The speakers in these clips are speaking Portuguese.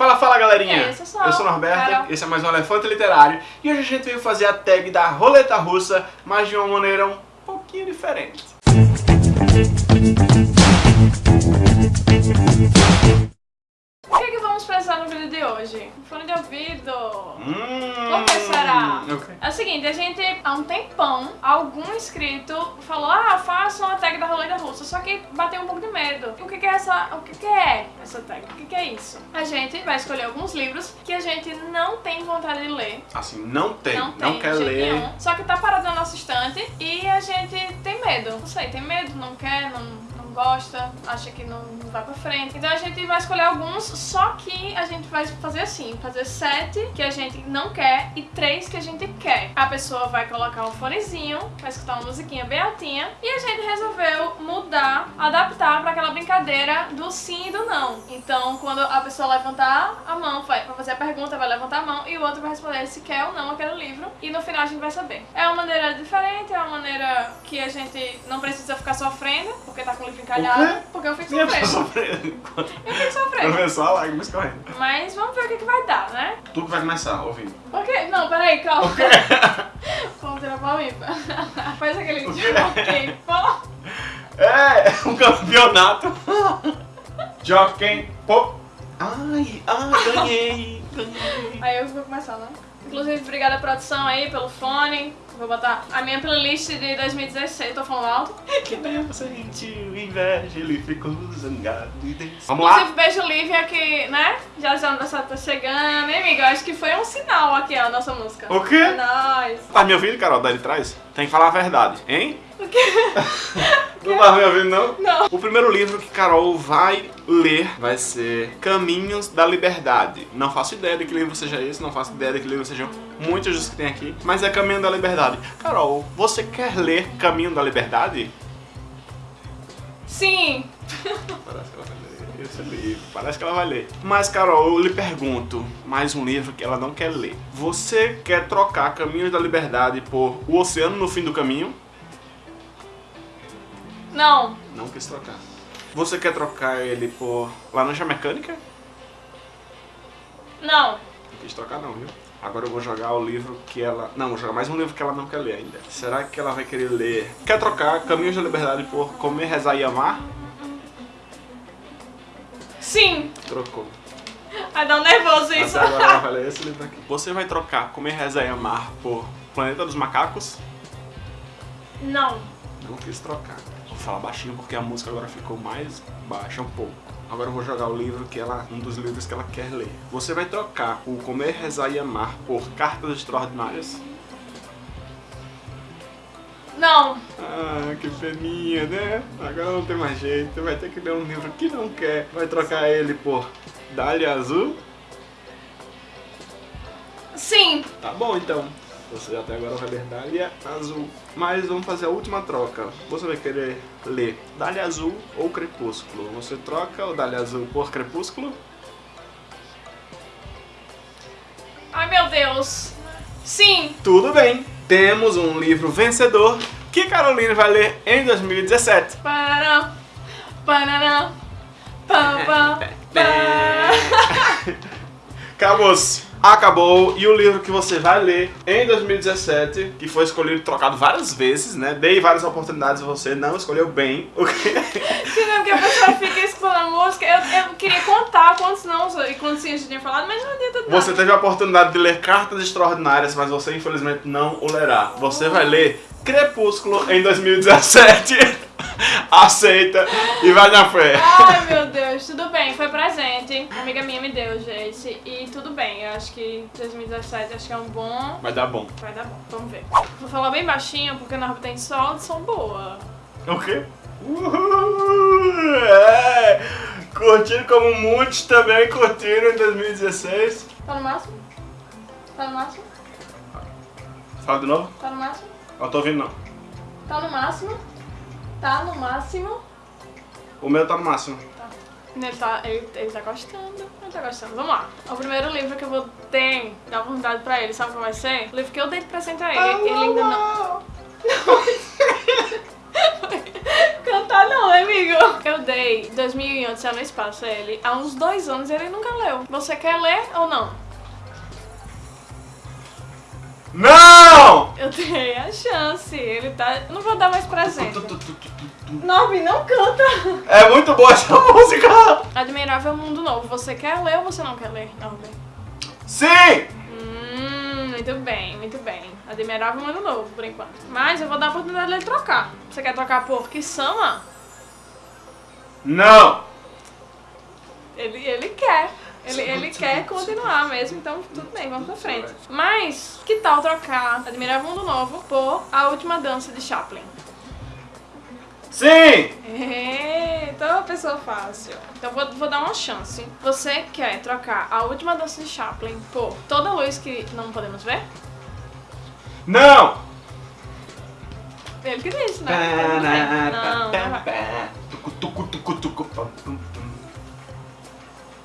Fala, fala galerinha! É, eu sou eu sou o Norberto, Carol. esse é mais um Elefante Literário e hoje a gente veio fazer a tag da roleta russa, mas de uma maneira um pouquinho diferente. Pensar no vídeo de hoje? Fone de ouvido. Hum, Por que será? ok. É o seguinte, a gente, há um tempão, algum inscrito falou, ah, faça uma tag da roleta russa, só que bateu um pouco de medo. O que, que é essa, o que, que é essa tag? O que, que é isso? A gente vai escolher alguns livros que a gente não tem vontade de ler, Assim, não tem, não não, tem quer de jeito ler. nenhum, só que tá parado na nossa estante e a gente tem medo. Não sei, tem medo, não quer, não, acha que não, não vai pra frente. Então a gente vai escolher alguns, só que a gente vai fazer assim, fazer sete que a gente não quer e três quer. A pessoa vai colocar um fonezinho, vai escutar uma musiquinha bem altinha e a gente resolveu mudar, adaptar pra aquela brincadeira do sim e do não. Então quando a pessoa levantar a mão, vai fazer a pergunta, vai levantar a mão e o outro vai responder se quer ou não aquele livro e no final a gente vai saber. É uma maneira diferente, é uma maneira que a gente não precisa ficar sofrendo, porque tá com o livro encalhado, porque eu fico sofrendo. sofrendo. Eu fico sofrendo. A lágrimas correndo. Mas vamos ver o que, que vai dar, né? Tu que vai começar, ouvindo. Por quê? Não, peraí, calma. Vamos tirar pra mim. Faz aquele quê? jockey. Pô. É, um campeonato. Jockey, pô. Ai, ai, ganhei, ganhei. Aí eu vou começar, né? Inclusive, obrigada produção aí pelo fone. Vou botar a minha playlist de 2016, tô falando alto. Que tempo sentiu inveja, ele ficou zangado e desceu. Vamos lá? Inclusive, beijo Lívia que, né? Já já aniversário tá chegando. Hein, amiga? Eu acho que foi um sinal aqui, ó, a nossa música. O quê? É nóis. Tá me ouvindo, Carol, daí de trás? Tem que falar a verdade, hein? O quê? Não tá me ouvindo, não? Não. O primeiro livro que Carol vai ler vai ser Caminhos da Liberdade. Não faço ideia de que livro seja esse, não faço ideia de que livro sejam muitos dos que tem aqui, mas é Caminho da Liberdade. Carol, você quer ler Caminho da Liberdade? Sim. Parece que ela vai ler esse livro, parece que ela vai ler. Mas, Carol, eu lhe pergunto, mais um livro que ela não quer ler. Você quer trocar Caminhos da Liberdade por O Oceano no Fim do Caminho? Não. Não quis trocar. Você quer trocar ele por Laranja Mecânica? Não. Não quis trocar não, viu? Agora eu vou jogar o livro que ela... Não, vou jogar mais um livro que ela não quer ler ainda. Será que ela vai querer ler... Quer trocar Caminhos da Liberdade por Comer, Rezar e Amar? Sim. Trocou. Vai dar um nervoso isso. Até agora ela vai ler esse livro aqui. Você vai trocar Comer, Rezar e Amar por Planeta dos Macacos? Não. Não quis trocar. Falar baixinho porque a música agora ficou mais baixa um pouco. Agora eu vou jogar o livro que ela, um dos livros que ela quer ler. Você vai trocar o Comer, Rezar e Amar por Cartas Extraordinárias? Não. Ah, que peninha, né? Agora não tem mais jeito. Vai ter que ler um livro que não quer. Vai trocar ele por Dália Azul? Sim. Tá bom então. Você até agora vai ler Dália Azul. Mas vamos fazer a última troca. Você vai querer ler Dália Azul ou Crepúsculo? Você troca o Dália Azul por Crepúsculo? Ai, meu Deus. Sim. Tudo bem. Temos um livro vencedor que Caroline vai ler em 2017. Parará. Parará. Pá, pá, pá. Acabou-se. Acabou. E o livro que você vai ler em 2017, que foi escolhido e trocado várias vezes, né? Dei várias oportunidades a você, não escolheu bem. O que... Sim, né, porque a pessoa fica escutando a música. Eu, eu queria contar quantos não e quantos sim a gente tinha falado, mas não adianta nada. Você teve a oportunidade de ler Cartas Extraordinárias, mas você infelizmente não o lerá. Você vai ler Crepúsculo em 2017. Aceita e vai na fé. Ai, meu Deus, tudo bem, foi presente. Uma amiga minha me deu, gente. E tudo bem, eu acho que 2017 acho que é um bom. Vai dar bom. Vai dar bom, vamos ver. Vou falar bem baixinho porque na roupa tem sol, som boa. O quê? Uhul! É! Curtindo como muitos também curtiram em 2016. Tá no máximo? Tá no máximo? Fala de novo? Tá no máximo? Eu tô ouvindo não. Tá no máximo? Tá no máximo? O meu tá no máximo. Tá. Ele tá, ele, ele tá gostando, ele tá gostando. Vamos lá. O primeiro livro que eu vou ter, dar oportunidade pra ele, sabe qual vai ser? O livro que eu dei de presente a ele. ele ainda não... Cantar não, amigo. Eu dei 2001 Odisseia no Espaço a ele há uns dois anos ele nunca leu. Você quer ler ou não? Não! Eu dei a chance. Ele tá. Não vou dar mais presente. Norby, não canta. É muito boa essa música! Admirável Mundo Novo. Você quer ler ou você não quer ler, Norby? Sim! Hum, muito bem, muito bem. Admirável Mundo Novo, por enquanto. Mas eu vou dar a oportunidade dele trocar. Você quer trocar por Kisama? Não! Ele, ele quer. Ele, ele quer continuar mesmo, então tudo bem, vamos pra frente. Mas, que tal trocar Admirável Mundo Novo por A Última Dança de Chaplin? Sim! Eita, uma pessoa fácil. Então vou, vou dar uma chance. Você quer trocar A Última Dança de Chaplin por Toda Luz que não podemos ver? Não! Ele que disse, né? Não, não pam.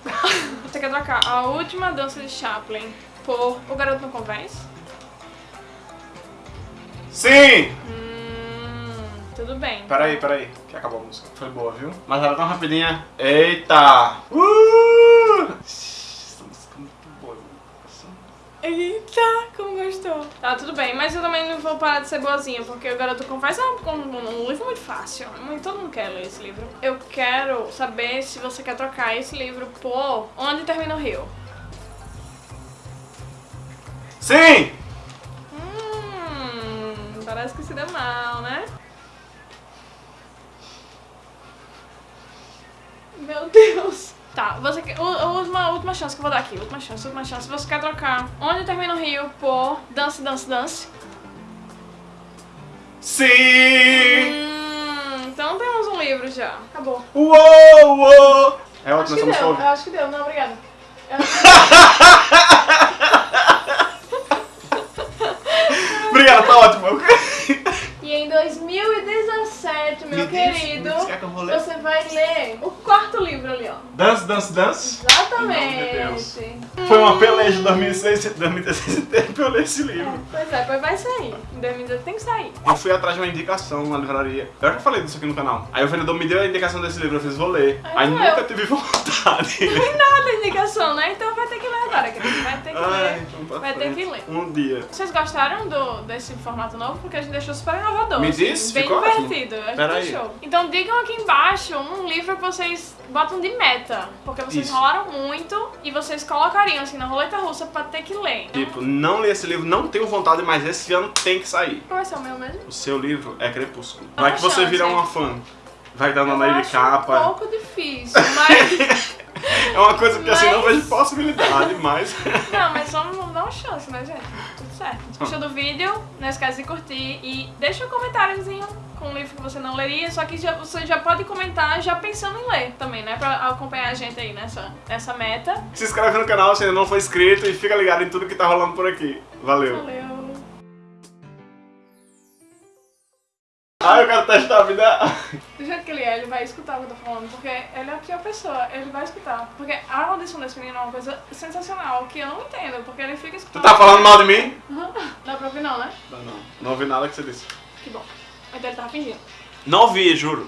Você quer trocar A Última Dança de Chaplin por O Garoto Não Convence? Sim! Hum, tudo bem. Peraí, peraí, que acabou a música. Foi boa, viu? Mas era tão rapidinha. Eita! Uh! Essa música é muito boa. Eita, como gostou. Tá, tudo bem, mas eu também não vou parar de ser boazinha, porque o Garoto Confessa é um, um- um livro muito fácil. Muito- Todo mundo quer ler esse livro. Eu quero saber se você quer trocar esse livro por Onde Termina o Rio. Sim! Hum, parece que se deu mal, né? Meu Deus. Tá, você quer. Última, última chance que eu vou dar aqui. Última chance, última chance. Você quer trocar Onde Termina o Rio por Dance, Dance, Dance? Sim! Hum, então temos um livro já. Acabou. Uou, uou! É Acho ótimo que deu, eu acho que deu. Não, obrigada. Obrigado, tá ótimo. E em 2017, meu Me diz, querido, me diz, que vou ler? você vai ler o quarto livro ali, ó. Dance, dance, dance. Exatamente. Em nome de Deus. Foi uma peleja de 2006, 2016 inteiro pra eu ler esse livro. É, pois é, pois vai sair. Em 2018 tem que sair. Eu fui atrás de uma indicação na livraria. Eu já falei disso aqui no canal. Aí o vendedor me deu a indicação desse livro, eu fiz, vou ler. Aí Aí eu. nunca tive vontade. Não tem nada de indicação, né? Então vai ter que ler agora, querido. Vai ter que Ai, ler. pra Vai ter que ler. Um dia. Vocês gostaram do, desse formato novo? Porque a gente deixou super inovador. Me assim, diz, Bem ficou ótimo. divertido. A gente Pera aí. deixou. Então digam aqui embaixo um livro que vocês botam de meta. Porque vocês Isso. rolaram muito e vocês colocariam assim na roleta russa pra ter que ler. Então, Tipo, não li esse livro, não tenho vontade, mas esse ano tem que sair. Qual vai ser o meu mesmo? O seu livro é Crepúsculo. Vai uma que você chance, vira hein? uma fã. Vai dar Eu aí de acho um capa. pouco difícil, mas... É uma coisa que assim, não Mas- vejo possibilidade, mas. Não, mas vamos dar uma chance, né, gente? Certo. Se gostou do vídeo, não esquece de curtir e deixa um comentáriozinho com um livro que você não leria, só que já, você já pode comentar já pensando em ler também, né? Pra acompanhar a gente aí nessa, nessa meta. Se inscreve no canal se ainda não for inscrito e fica ligado em tudo que tá rolando por aqui. Valeu. Valeu! Ah, eu quero testar a vida. Do jeito que ele é, ele vai escutar o que eu tô falando, porque ele é a pior pessoa, ele vai escutar. Porque a audição desse menino é uma coisa sensacional, que eu não entendo, porque ele fica Tu escutando... tá falando mal de mim? Dá pra ouvir não, né? Não, não. Não ouvi nada que você disse. Que bom. Então ele tava fingindo. Não ouvi, juro.